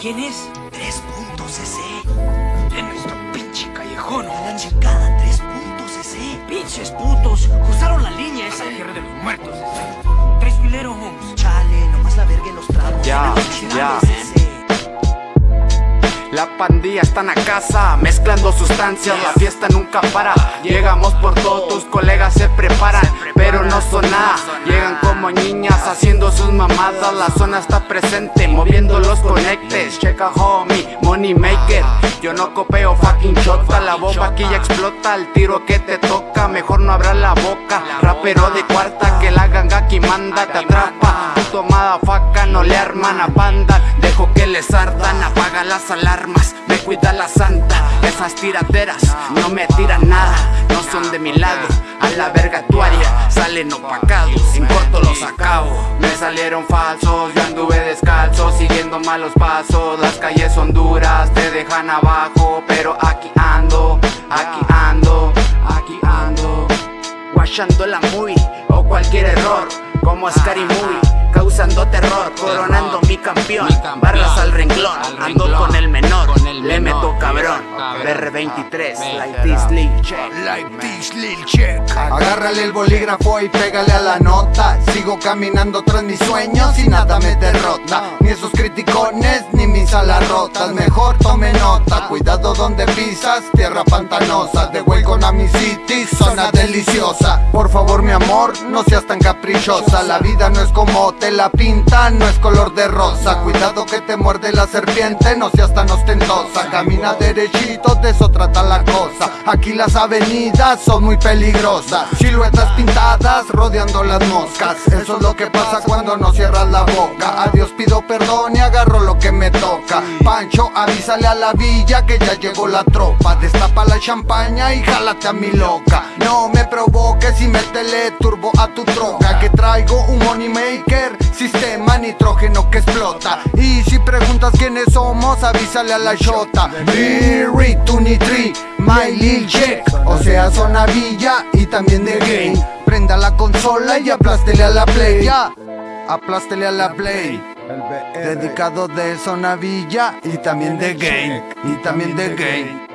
¿Quién es? Tres puntos CC. En nuestro pinche callejón. La chingada, tres puntos CC. Pinches putos. Cruzaron la línea esa tierra de los muertos. Tres fileros, Holmes. Chale, nomás la verga en los tragos. Ya, ya. La pandilla están a casa, mezclando sustancias, la fiesta nunca para. Llegamos por todo, tus colegas se preparan, pero no son nada. Llegan como niñas haciendo sus mamadas, la zona está presente, moviendo los conectes. Checa homie, money maker. Yo no copeo fucking chota, la bomba aquí ya explota, el tiro que te toca, mejor no abra la boca. Rapero de cuarta que la ganga aquí manda, te atrapa. Puto faca no le arman a banda, dejo que les ardan, apaga las alarmas, me cuida la santa. Esas tiraderas no me tiran nada, son de mi lado. A la verga tuaria salen opacados, en corto los acabo. Me salieron falsos, yo anduve descalzo, siguiendo malos pasos. Las calles son duras, te dejan abajo, pero aquí ando, aquí ando, aquí ando. Guachando la movie o cualquier error, como Scary Movie, causando terror, coronando mi campeón. Barras al renglón, ando con el menor, cabrón. BR23, like this lil check. Like this lil check. Agárrale el bolígrafo y pégale a la nota Sigo caminando tras mis sueños y nada me derrota Ni esos criticones ni mis alas rotas Mejor tome nota, cuidado donde pisas Tierra pantanosa, de welcome a mi city, zona deliciosa. Por favor mi amor, no seas tan caprichosa. La vida no es como te la pintan, no es color de rosa. Cuidado que te muerde la serpiente, no seas tan ostentosa. Camina derechito, de eso trata la cosa. Aquí las avenidas son muy peligrosas. Siluetas pintadas rodeando las moscas. Eso es lo que pasa cuando no cierras la boca. A Dios pido perdón y agarro lo que me toca. Pancho, avísale a la villa que ya llegó la tropa Destapa la champaña y jálate a mi loca. No me provoques y métele turbo a tu troca Que traigo un money maker, sistema nitrógeno que explota. Y si preguntas quiénes somos, avísale a la shota Berry, Tunitri, My Lil Check O sea, zona villa y también de game. Prenda la consola y aplástele a la play Ya, aplástele a la play. Dedicado de zona villa y también de game Y también de game